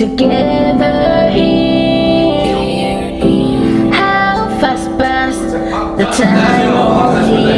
together here. How fast passed the time?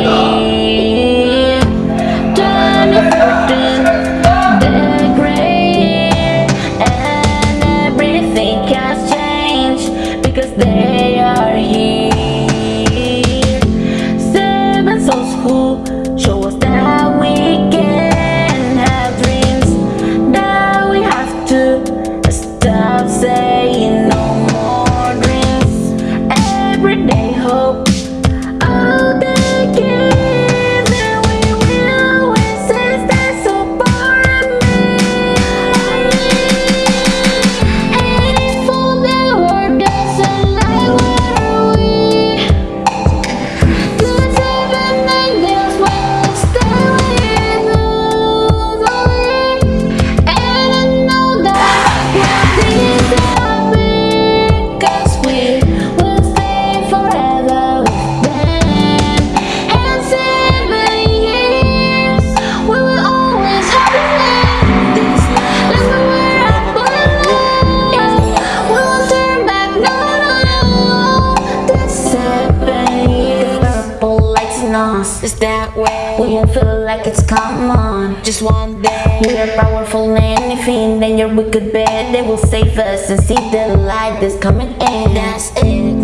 It's that way? When you feel like it's come on. Just one day We are powerful anything Then your wicked bed They will save us and see the light that's coming in. That's it.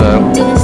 so